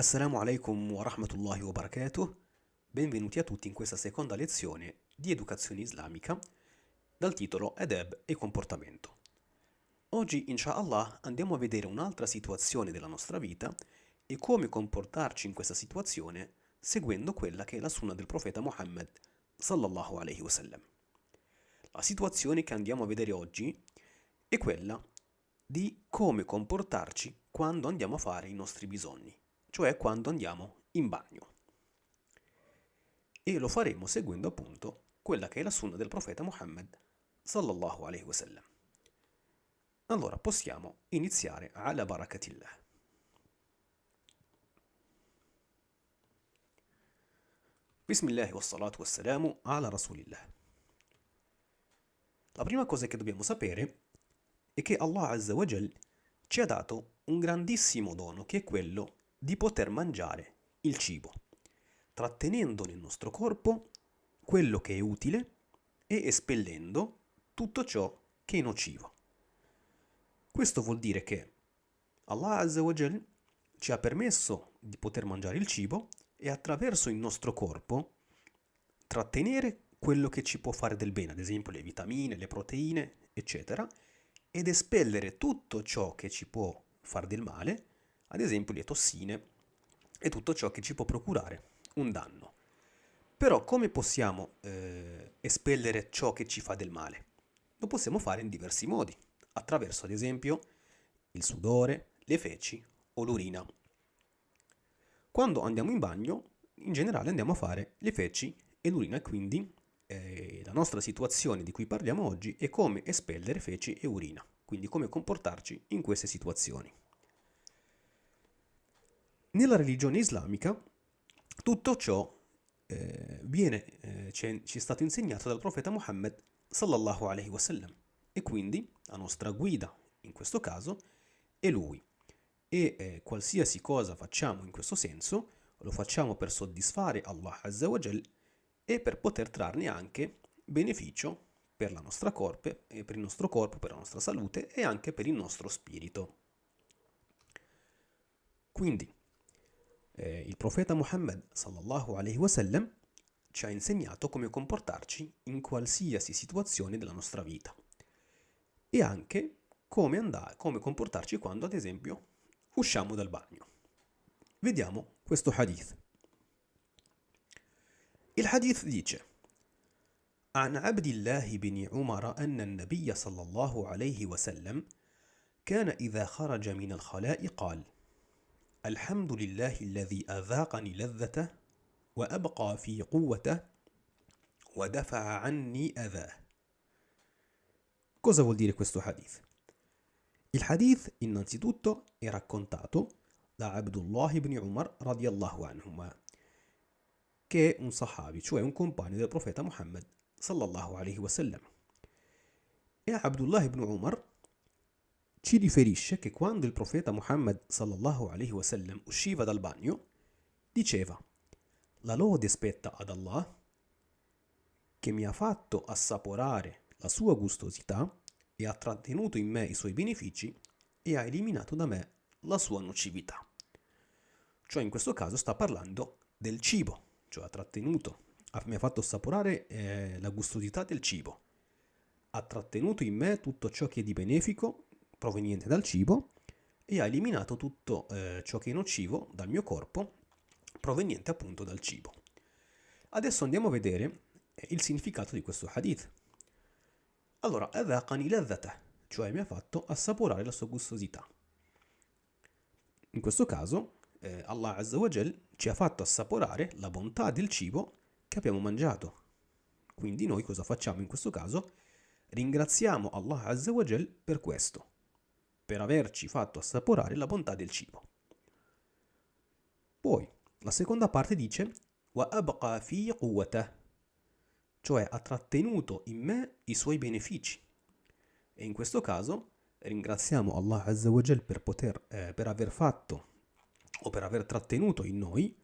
Assalamu alaikum wa rahmatullahi wa barakatuh. Benvenuti a tutti in questa seconda lezione di educazione islamica dal titolo Adab e comportamento. Oggi, inshallah, andiamo a vedere un'altra situazione della nostra vita e come comportarci in questa situazione seguendo quella che è la sunna del profeta Muhammad sallallahu alaihi wasallam. La situazione che andiamo a vedere oggi è quella di come comportarci quando andiamo a fare i nostri bisogni, cioè quando andiamo in bagno. E lo faremo seguendo appunto quella che è la sunna del profeta Muhammad sallallahu alaihi wasallam. Allora possiamo iniziare ala barakatillah. Bismillah wa wassalamu ala rasulillah. La prima cosa che dobbiamo sapere è che Allah Azza wa Jal ci ha dato un grandissimo dono che è quello di poter mangiare il cibo, trattenendo nel nostro corpo quello che è utile e espellendo tutto ciò che è nocivo. Questo vuol dire che Allah Azza wa Jal ci ha permesso di poter mangiare il cibo e attraverso il nostro corpo trattenere quello che ci può fare del bene, ad esempio le vitamine, le proteine, eccetera, ed espellere tutto ciò che ci può fare del male, ad esempio le tossine e tutto ciò che ci può procurare un danno. Però come possiamo eh, espellere ciò che ci fa del male? Lo possiamo fare in diversi modi, attraverso ad esempio il sudore, le feci o l'urina. Quando andiamo in bagno, in generale andiamo a fare le feci e l'urina quindi eh, la nostra situazione di cui parliamo oggi è come espellere feci e urina, quindi come comportarci in queste situazioni. Nella religione islamica tutto ciò eh, viene, eh, ci è stato insegnato dal profeta Muhammad sallallahu alaihi wasallam e quindi la nostra guida in questo caso è lui e eh, qualsiasi cosa facciamo in questo senso lo facciamo per soddisfare Allah Azza wa Jal e per poter trarne anche beneficio per la nostra corpo, per il nostro corpo, per la nostra salute e anche per il nostro spirito. Quindi eh, il profeta Muhammad sallallahu alaihi wasallam ci ha insegnato come comportarci in qualsiasi situazione della nostra vita e anche come, andare, come comportarci quando ad esempio usciamo dal bagno. Vediamo questo hadith. Il hadith dice عن عبد الله بن عمر أن النبي صلى الله عليه وسلم كان إذا خرج من الخلاء قال الحمد لله الذي أذاقني لذته وأبقى في قوته ودفع عني أذاه Cosa vuol dire questo hadith? Il hadith innanzitutto è raccontato da Abdullah ibn Umar radiallahu anhuma, che è un sahabi, cioè un compagno del profeta Muhammad sallallahu alaihi wasallam. E Abdullah ibn Umar ci riferisce che quando il profeta Muhammad sallallahu alaihi wasallam usciva dal bagno, diceva La lode spetta ad Allah che mi ha fatto assaporare la sua gustosità e ha trattenuto in me i suoi benefici e ha eliminato da me la sua nocività. Cioè in questo caso sta parlando del cibo, cioè ha trattenuto, mi ha fatto assaporare eh, la gustosità del cibo, ha trattenuto in me tutto ciò che è di benefico proveniente dal cibo e ha eliminato tutto eh, ciò che è nocivo dal mio corpo proveniente appunto dal cibo. Adesso andiamo a vedere eh, il significato di questo hadith. Allora, adhaqani ladhata, cioè mi ha fatto assaporare la sua gustosità. In questo caso, eh, Allah Azza wa Jal ci ha fatto assaporare la bontà del cibo che abbiamo mangiato. Quindi noi cosa facciamo in questo caso? Ringraziamo Allah Azza wa Jal per questo, per averci fatto assaporare la bontà del cibo. Poi, la seconda parte dice abqa fi quwwatah cioè ha trattenuto in me i suoi benefici. E in questo caso ringraziamo Allah Azza wa Jal per, poter, eh, per aver fatto o per aver trattenuto in noi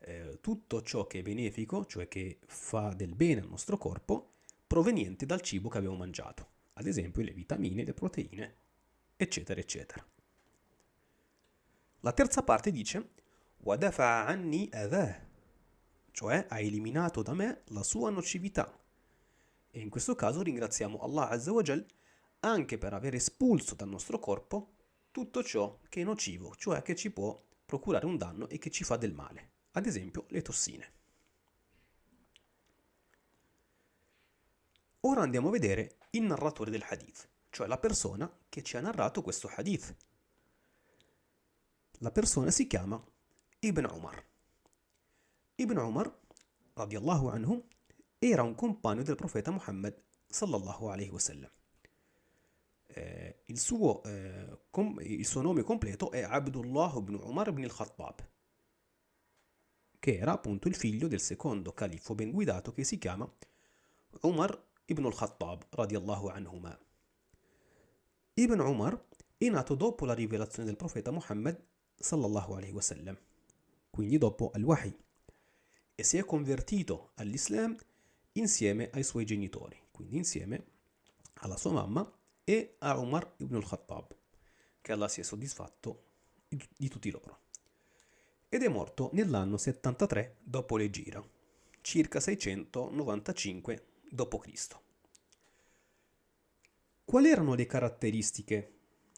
eh, tutto ciò che è benefico, cioè che fa del bene al nostro corpo, proveniente dal cibo che abbiamo mangiato, ad esempio le vitamine, le proteine, eccetera, eccetera. La terza parte dice وَدَفَعَ عَنِّي أَذَاهِ cioè ha eliminato da me la sua nocività. E in questo caso ringraziamo Allah Azza wa Jal anche per aver espulso dal nostro corpo tutto ciò che è nocivo, cioè che ci può procurare un danno e che ci fa del male, ad esempio le tossine. Ora andiamo a vedere il narratore del hadith, cioè la persona che ci ha narrato questo hadith. La persona si chiama Ibn Umar. Ibn Umar, radiallahu anhu, era un compagno del profeta Muhammad sallallahu alaihi wasallam. Eh, il, suo, eh, il suo nome completo è Abdullah ibn Umar ibn al-Khattab, che era appunto il figlio del secondo califfo ben guidato che si chiama Umar ibn al-Khattab radiallahu anhuma. Ibn Umar è nato dopo la rivelazione del profeta Muhammad sallallahu alaihi wasallam, quindi dopo al-Wahi e si è convertito all'Islam insieme ai suoi genitori, quindi insieme alla sua mamma e a Umar ibn al-Khattab, che Allah sia soddisfatto di tutti loro. Ed è morto nell'anno 73 dopo l'Egira, circa 695 d.C. Quali erano le caratteristiche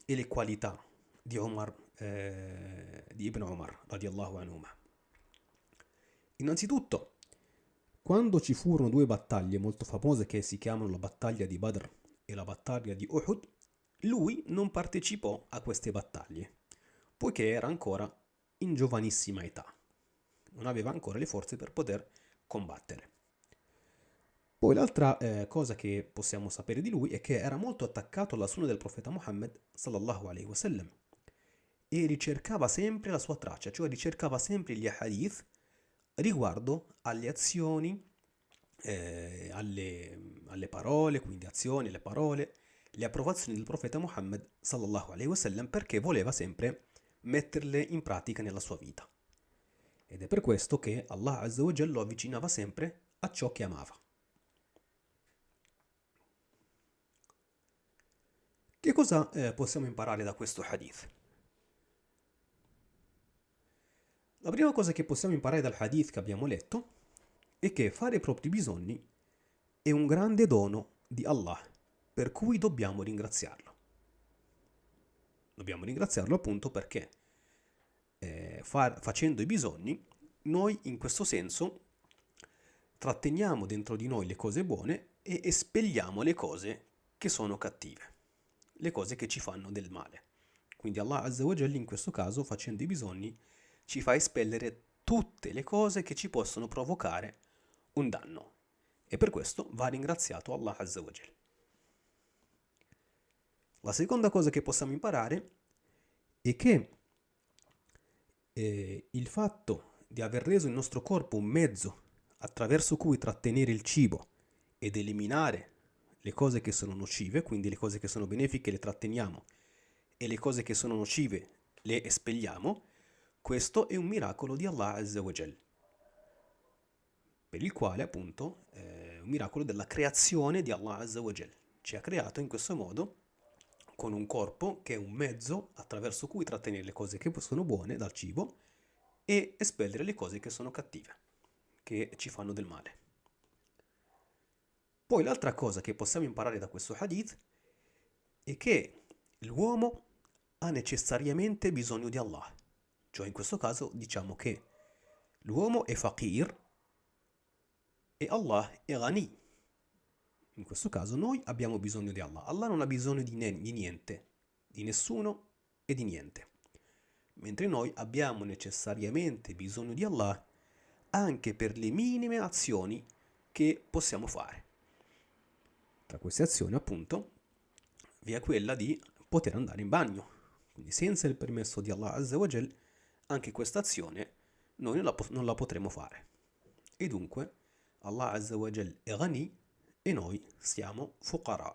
e le qualità di, Omar, eh, di Ibn Omar, radiallahu anhu? Innanzitutto, quando ci furono due battaglie molto famose che si chiamano la battaglia di Badr e la battaglia di Uhud, lui non partecipò a queste battaglie, poiché era ancora in giovanissima età. Non aveva ancora le forze per poter combattere. Poi l'altra eh, cosa che possiamo sapere di lui è che era molto attaccato alla sunna del profeta Muhammad sallallahu alaihi wasallam e ricercava sempre la sua traccia, cioè ricercava sempre gli hadith riguardo alle azioni, eh, alle, alle, parole, quindi azioni, le parole, le approvazioni del profeta Muhammad sallallahu alaihi wasallam perché voleva sempre metterle in pratica nella sua vita. Ed è per questo che Allah Azza lo avvicinava sempre a ciò che amava. Che cosa eh, possiamo imparare da questo hadith? La prima cosa che possiamo imparare dal hadith che abbiamo letto è che fare i propri bisogni è un grande dono di Allah, per cui dobbiamo ringraziarlo. Dobbiamo ringraziarlo appunto perché eh, far, facendo i bisogni, noi in questo senso tratteniamo dentro di noi le cose buone e espelliamo le cose che sono cattive, le cose che ci fanno del male. Quindi Allah Azza wa Jalla in questo caso facendo i bisogni ci fa espellere tutte le cose che ci possono provocare un danno. E per questo va ringraziato Allah Azza wa Jal. La seconda cosa che possiamo imparare è che eh, il fatto di aver reso il nostro corpo un mezzo attraverso cui trattenere il cibo ed eliminare le cose che sono nocive, quindi le cose che sono benefiche le tratteniamo e le cose che sono nocive le espelliamo, questo è un miracolo di Allah Azza wa Jal, per il quale appunto è un miracolo della creazione di Allah Azza wa Jal. Ci ha creato in questo modo con un corpo che è un mezzo attraverso cui trattenere le cose che sono buone dal cibo e espellere le cose che sono cattive, che ci fanno del male. Poi l'altra cosa che possiamo imparare da questo hadith è che l'uomo ha necessariamente bisogno di Allah. Cioè in questo caso diciamo che l'uomo è faqir e Allah è ghani. In questo caso noi abbiamo bisogno di Allah. Allah non ha bisogno di, di niente, di nessuno e di niente. Mentre noi abbiamo necessariamente bisogno di Allah anche per le minime azioni che possiamo fare. Tra queste azioni, appunto, vi è quella di poter andare in bagno. Quindi senza il permesso di Allah Azza anche questa azione noi non la, potremo fare. E dunque Allah Azza è ghani e noi siamo fuqara.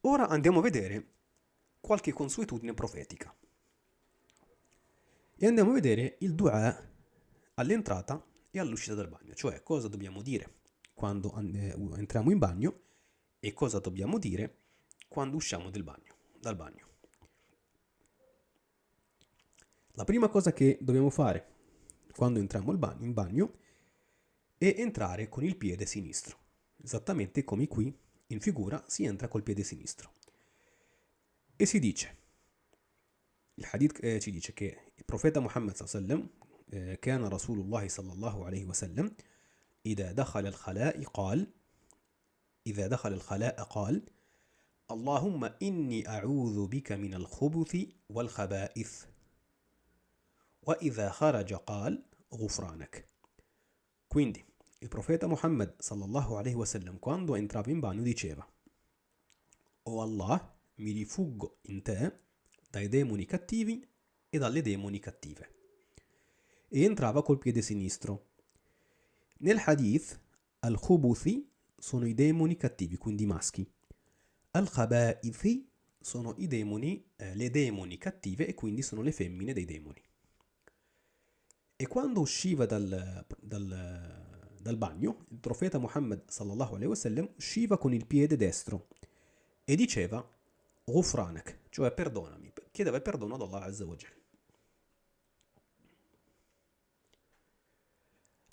Ora andiamo a vedere qualche consuetudine profetica. E andiamo a vedere il dua all'entrata e all'uscita dal bagno, cioè cosa dobbiamo dire quando entriamo in bagno e cosa dobbiamo dire quando usciamo bagno, dal bagno. La prima cosa che dobbiamo fare quando entriamo in bagno è entrare con il piede sinistro, esattamente come qui in figura si entra col piede sinistro. E si dice, il hadith eh, ci dice che il profeta Muhammad eh, كان رسول الله صلى الله عليه وسلم إذا دخل الخلاء قال إذا دخل الخلاء قال اللهم إني أعوذ بك من الخبث والخبائث وإذا خرج قال غفرانك Quindi il profeta Muhammad sallallahu alaihi wasallam quando entrava in bagno diceva O oh Allah, mi rifuggo in te dai demoni cattivi e dalle demoni cattive. E entrava col piede sinistro. Nel hadith, al-khubuthi sono i demoni cattivi, quindi maschi. Al-khaba'ithi sono i demoni, eh, le demoni cattive e quindi sono le femmine dei demoni. E quando usciva dal, dal, dal bagno, il profeta Muhammad sallallahu alaihi wasallam usciva con il piede destro e diceva Ghufranak, cioè perdonami, chiedeva perdono ad Allah Azza wa Jal.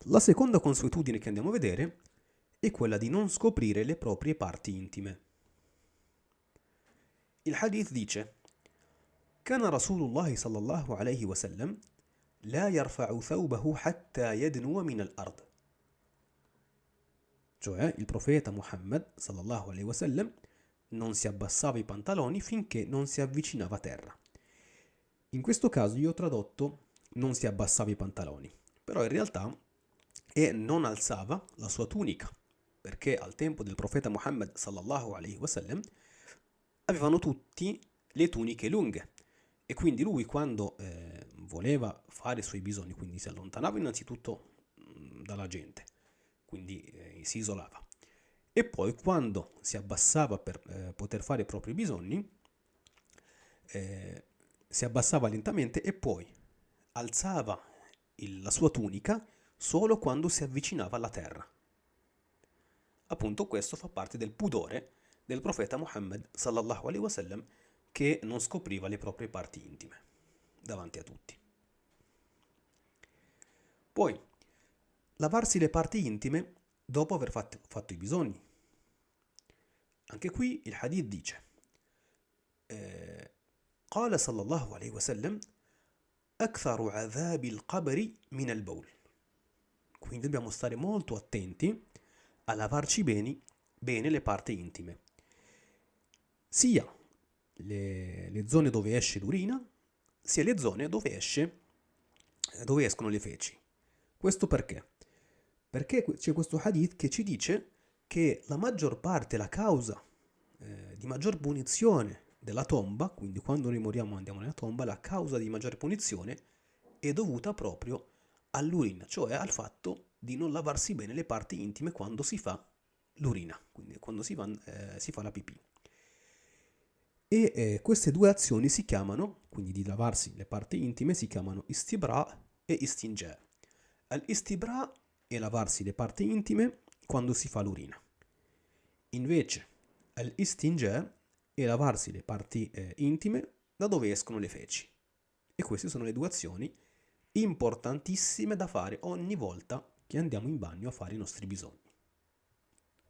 La seconda consuetudine che andiamo a vedere è quella di non scoprire le proprie parti intime. Il hadith dice كان رسول الله صلى الله عليه وسلم لا يرفع ثوبه حتى يدنو من الأرض cioè il profeta Muhammad sallallahu alaihi wasallam non si abbassava i pantaloni finché non si avvicinava a terra. In questo caso io ho tradotto non si abbassava i pantaloni, però in realtà è non alzava la sua tunica, perché al tempo del profeta Muhammad sallallahu alaihi wasallam avevano tutti le tuniche lunghe. E quindi lui quando eh, voleva fare i suoi bisogni, quindi si allontanava innanzitutto mh, dalla gente, quindi eh, si isolava. E poi quando si abbassava per eh, poter fare i propri bisogni, eh, si abbassava lentamente e poi alzava il, la sua tunica solo quando si avvicinava alla terra. Appunto questo fa parte del pudore del profeta Muhammad sallallahu alaihi wasallam che non scopriva le proprie parti intime davanti a tutti. Poi, lavarsi le parti intime dopo aver fatto, fatto i bisogni. Anche qui il hadith dice قال صلى الله عليه وسلم أكثر عذاب القبر من البول quindi dobbiamo stare molto attenti a lavarci bene, bene le parti intime sia le, le, zone dove esce l'urina sia le zone dove esce dove escono le feci questo perché? Perché c'è questo hadith che ci dice che la maggior parte, la causa eh, di maggior punizione della tomba, quindi quando noi moriamo andiamo nella tomba, la causa di maggior punizione è dovuta proprio all'urina, cioè al fatto di non lavarsi bene le parti intime quando si fa l'urina, quindi quando si, va, eh, si fa la pipì. E eh, queste due azioni si chiamano, quindi di lavarsi le parti intime, si chiamano istibra e istinja. Al-istibra e lavarsi le parti intime quando si fa l'urina. Invece al-istinja è lavarsi le parti eh, intime da dove escono le feci. E queste sono le due azioni importantissime da fare ogni volta che andiamo in bagno a fare i nostri bisogni.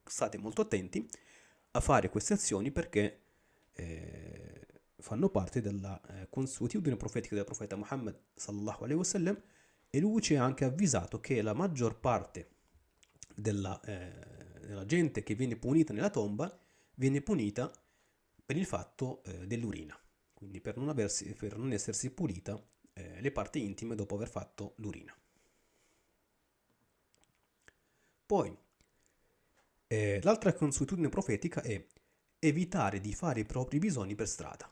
State molto attenti a fare queste azioni perché eh, fanno parte della eh, consuetudine profetica del profeta Muhammad sallallahu alaihi wasallam e lui ci ha anche avvisato che la maggior parte della, eh, della gente che viene punita nella tomba viene punita per il fatto eh, dell'urina, quindi per non, aversi, per non essersi pulita eh, le parti intime dopo aver fatto l'urina. Poi, eh, l'altra consuetudine profetica è evitare di fare i propri bisogni per strada.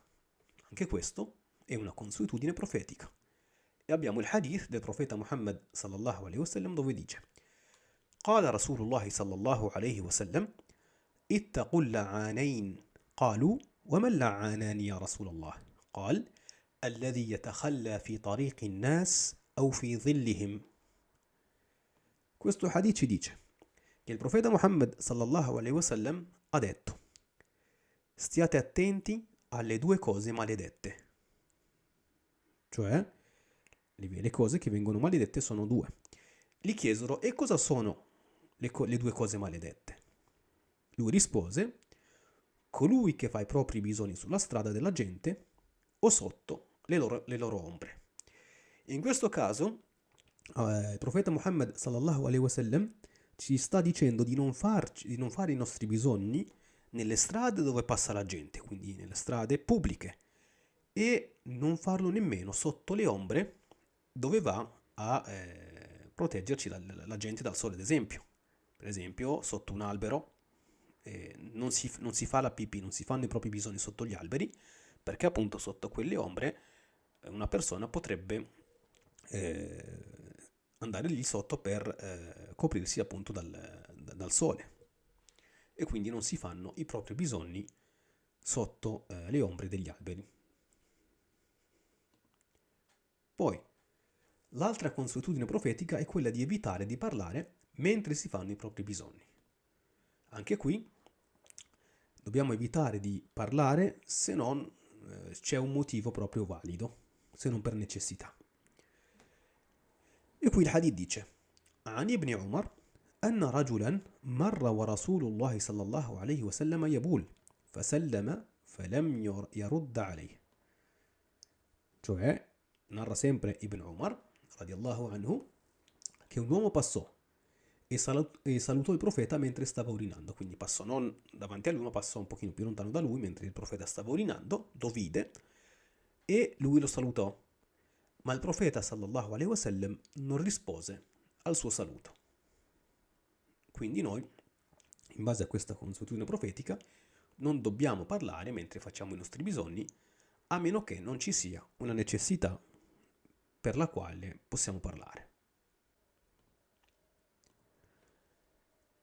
Anche questo è una consuetudine profetica. E abbiamo il hadith del profeta Muhammad sallallahu alaihi wasallam dove dice قال رسول الله صلى الله عليه وسلم اتقوا اللعانين قالوا وما اللعانان يا رسول الله قال الذي يتخلى في طريق الناس أو في ظلهم Questo hadith ci dice che il profeta Muhammad sallallahu alaihi wasallam ha detto stiate attenti alle due cose maledette cioè le cose che vengono maledette sono due. Gli chiesero, e cosa sono le, co- le due cose maledette? Lui rispose, colui che fa i propri bisogni sulla strada della gente o sotto le loro, le loro ombre. In questo caso, eh, il profeta Muhammad sallallahu alaihi wasallam ci sta dicendo di non, farci, di non fare i nostri bisogni nelle strade dove passa la gente, quindi nelle strade pubbliche, e non farlo nemmeno sotto le ombre dove va a eh, proteggerci la, la, gente dal sole, ad esempio. Per esempio, sotto un albero eh, non, si, non si fa la pipì, non si fanno i propri bisogni sotto gli alberi, perché appunto sotto quelle ombre una persona potrebbe eh, andare lì sotto per eh, coprirsi appunto dal, dal, sole e quindi non si fanno i propri bisogni sotto eh, le ombre degli alberi. Poi, l'altra consuetudine profetica è quella di evitare di parlare mentre si fanno i propri bisogni. Anche qui dobbiamo evitare di parlare se non eh, c'è un motivo proprio valido, se non per necessità. E qui il hadith dice عن ابن عمر أن رجلا مر ورسول الله صلى الله عليه وسلم يبول فسلم فلم يرد عليه cioè narra sempre Ibn Umar radiallahu anhu che un uomo passò e, salut- e, salutò il profeta mentre stava urinando quindi passò non davanti a lui ma passò un pochino più lontano da lui mentre il profeta stava urinando lo vide e lui lo salutò ma il profeta sallallahu alaihi wasallam non rispose al suo saluto. Quindi noi, in base a questa consuetudine profetica, non dobbiamo parlare mentre facciamo i nostri bisogni, a meno che non ci sia una necessità per la quale possiamo parlare.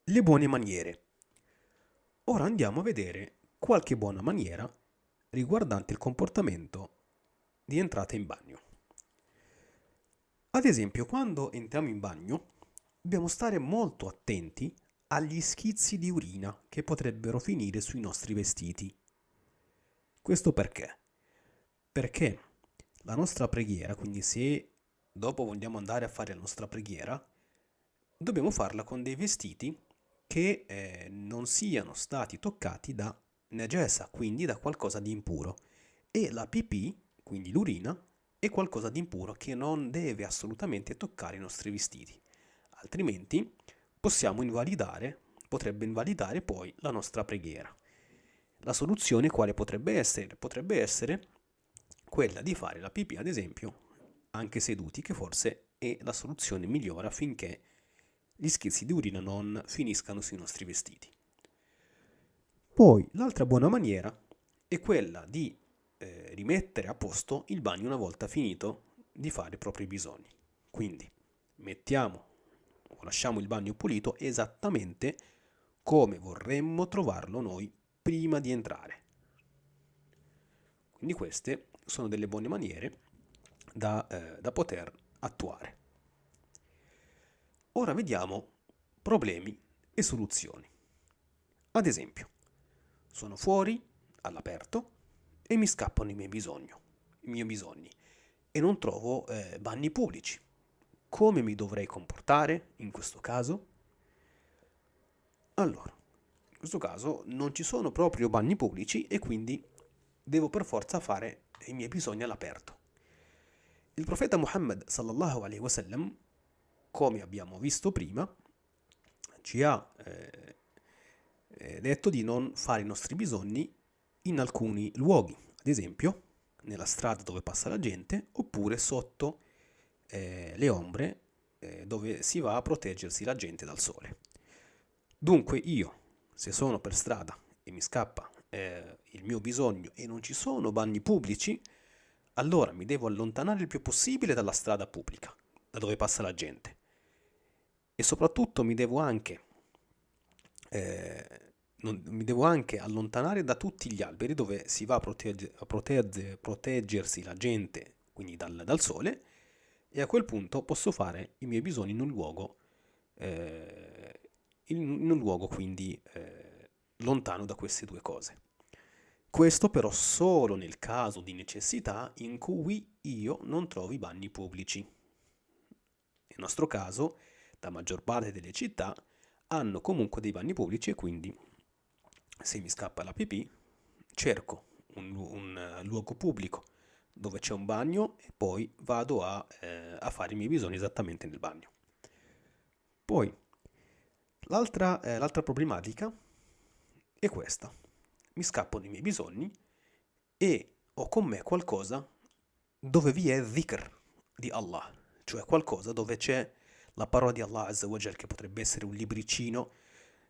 Le buone maniere. Ora andiamo a vedere qualche buona maniera riguardante il comportamento di entrata in bagno. Ad esempio, quando entriamo in bagno, dobbiamo stare molto attenti agli schizzi di urina che potrebbero finire sui nostri vestiti. Questo perché? Perché la nostra preghiera, quindi se dopo vogliamo andare a fare la nostra preghiera, dobbiamo farla con dei vestiti che eh, non siano stati toccati da najesa, quindi da qualcosa di impuro. E la pipì, quindi l'urina, è qualcosa di impuro che non deve assolutamente toccare i nostri vestiti, altrimenti possiamo invalidare, potrebbe invalidare poi la nostra preghiera. La soluzione quale potrebbe essere? Potrebbe essere quella di fare la pipì, ad esempio, anche seduti, che forse è la soluzione migliore affinché gli schizzi di urina non finiscano sui nostri vestiti. Poi l'altra buona maniera è quella di eh, rimettere a posto il bagno una volta finito di fare i propri bisogni. Quindi mettiamo o lasciamo il bagno pulito esattamente come vorremmo trovarlo noi prima di entrare. Quindi queste sono delle buone maniere da, eh, da poter attuare. Ora vediamo problemi e soluzioni. Ad esempio, sono fuori, all'aperto, e mi scappano i miei bisogni, i miei bisogni e non trovo eh, bagni pubblici. Come mi dovrei comportare in questo caso? Allora, in questo caso non ci sono proprio bagni pubblici e quindi devo per forza fare i miei bisogni all'aperto. Il profeta Muhammad sallallahu alaihi wasallam, come abbiamo visto prima, ci ha eh, eh detto di non fare i nostri bisogni in alcuni luoghi, ad esempio nella strada dove passa la gente oppure sotto eh, le ombre eh, dove si va a proteggersi la gente dal sole. Dunque io, se sono per strada e mi scappa eh, il mio bisogno e non ci sono bagni pubblici, allora mi devo allontanare il più possibile dalla strada pubblica, da dove passa la gente. E soprattutto mi devo anche eh, non, mi devo anche allontanare da tutti gli alberi dove si va a, protegge, a protegge, proteggersi la gente, quindi dal, dal, sole, e a quel punto posso fare i miei bisogni in un luogo, eh, in, in un luogo quindi eh, lontano da queste due cose. Questo però solo nel caso di necessità in cui io non trovi bagni pubblici. Nel nostro caso, la maggior parte delle città hanno comunque dei bagni pubblici e quindi se mi scappa la pipì cerco un, un luogo pubblico dove c'è un bagno e poi vado a, eh, a, fare i miei bisogni esattamente nel bagno. Poi, l'altra, eh, l'altra problematica è questa. Mi scappano i miei bisogni e ho con me qualcosa dove vi è dhikr di Allah, cioè qualcosa dove c'è la parola di Allah Azza che potrebbe essere un libricino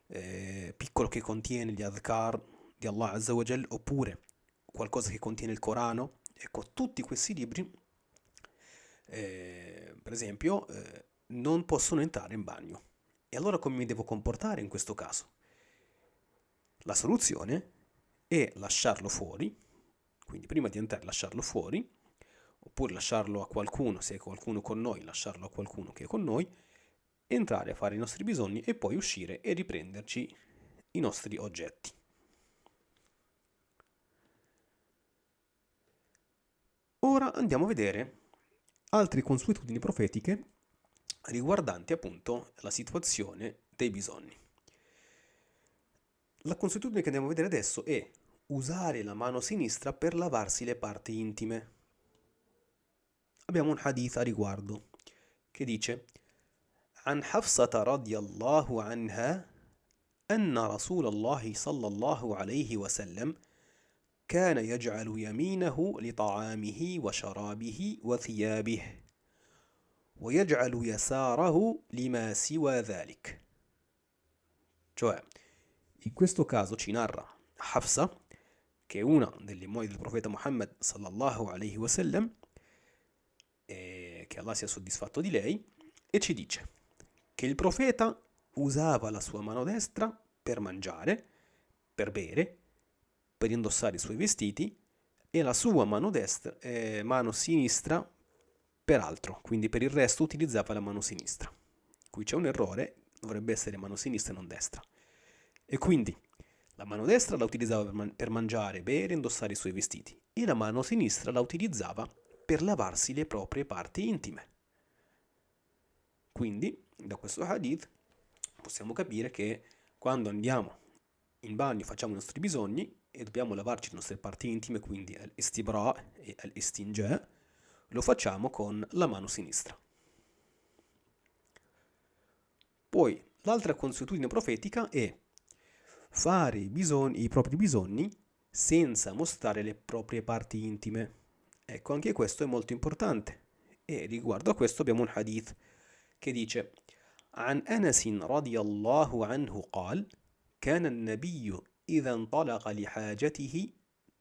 eh, piccolo che contiene gli adhkar di Allah Azza wa Jal, oppure qualcosa che contiene il Corano. Ecco, tutti questi libri, eh, per esempio, eh, non possono entrare in bagno. E allora come mi devo comportare in questo caso? La soluzione è lasciarlo fuori, quindi prima di entrare lasciarlo fuori, oppure lasciarlo a qualcuno, se è qualcuno con noi, lasciarlo a qualcuno che è con noi, entrare a fare i nostri bisogni e poi uscire e riprenderci i nostri oggetti. Ora andiamo a vedere altre consuetudini profetiche riguardanti appunto la situazione dei bisogni. La consuetudine che andiamo a vedere adesso è usare la mano sinistra per lavarsi le parti intime. Abbiamo un hadith a riguardo che dice عن حفصة رضي الله عنها أن رسول الله صلى الله عليه وسلم كان يجعل يمينه لطعامه وشرابه وثيابه ويجعل يساره لما سوى ذلك cioè in questo caso ci narra Hafsa che è una delle mogli del profeta Muhammad sallallahu alaihi wasallam e che Allah sia soddisfatto di lei e ci dice che il profeta usava la sua mano destra per mangiare, per bere, per indossare i suoi vestiti e la sua mano, destra, eh, mano sinistra per altro, quindi per il resto utilizzava la mano sinistra. Qui c'è un errore, dovrebbe essere mano sinistra e non destra. E quindi la mano destra la utilizzava per, man- per mangiare, bere, indossare i suoi vestiti e la mano sinistra la utilizzava per lavarsi le proprie parti intime. Quindi da questo hadith possiamo capire che quando andiamo in bagno facciamo i nostri bisogni e dobbiamo lavarci le nostre parti intime, quindi al-istibra e al-istinja, lo facciamo con la mano sinistra. Poi l'altra consuetudine profetica è fare i, bisogni, i propri bisogni senza mostrare le proprie parti intime. Ecco, anche questo è molto importante. E riguardo a questo abbiamo un hadith che dice عن أنس رضي الله عنه قال كان النبي إذا انطلق لحاجته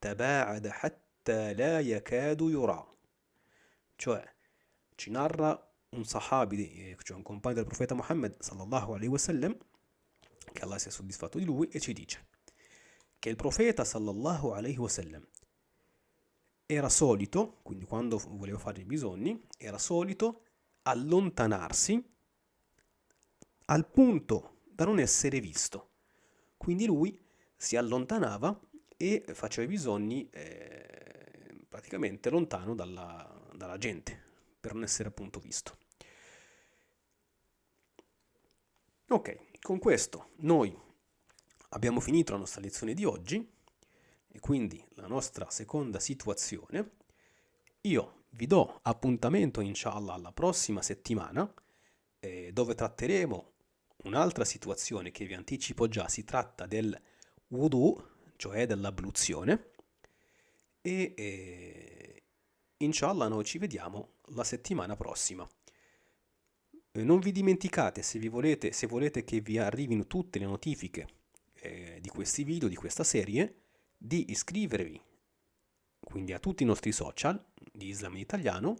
تباعد حتى لا يكاد يرى. چو چنار ان صحابي چون كومباند البروفيت محمد صلى الله عليه وسلم كالله سيسو ديسفاتو دي لوي اتش ديچ كل صلى الله عليه وسلم era solito quindi quando voleva fare i bisogni era solito allontanarsi al punto da non essere visto. Quindi lui si allontanava e faceva i bisogni eh, praticamente lontano dalla, dalla gente, per non essere appunto visto. Ok, con questo noi abbiamo finito la nostra lezione di oggi e quindi la nostra seconda situazione. Io vi do appuntamento inshallah alla prossima settimana eh, dove tratteremo Un'altra situazione che vi anticipo già si tratta del wudu, cioè dell'abluzione, e eh, inshallah noi ci vediamo la settimana prossima. Eh, non vi dimenticate, se, vi volete, se volete che vi arrivino tutte le notifiche eh, di questi video, di questa serie, di iscrivervi quindi a tutti i nostri social di Islam in Italiano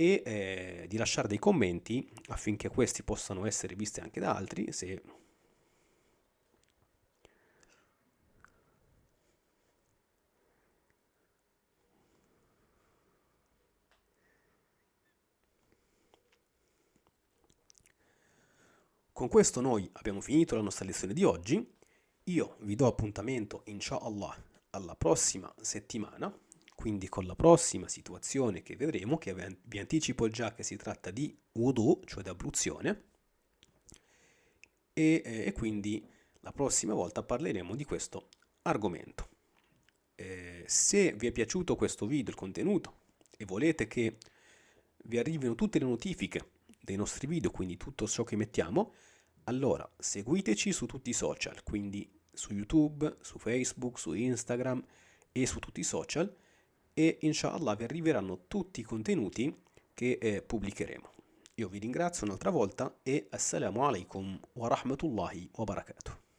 e eh, di lasciare dei commenti affinché questi possano essere visti anche da altri se Con questo noi abbiamo finito la nostra lezione di oggi. Io vi do appuntamento, inshallah, alla prossima settimana, quindi con la prossima situazione che vedremo, che vi anticipo già che si tratta di wudu, cioè di abluzione, e, e quindi la prossima volta parleremo di questo argomento. Eh, se vi è piaciuto questo video, il contenuto, e volete che vi arrivino tutte le notifiche dei nostri video, quindi tutto ciò che mettiamo, allora seguiteci su tutti i social, quindi su YouTube, su Facebook, su Instagram e su tutti i social e inshallah vi arriveranno tutti i contenuti che eh, pubblicheremo. Io vi ringrazio un'altra volta e assalamu alaikum wa rahmatullahi wa barakatuh.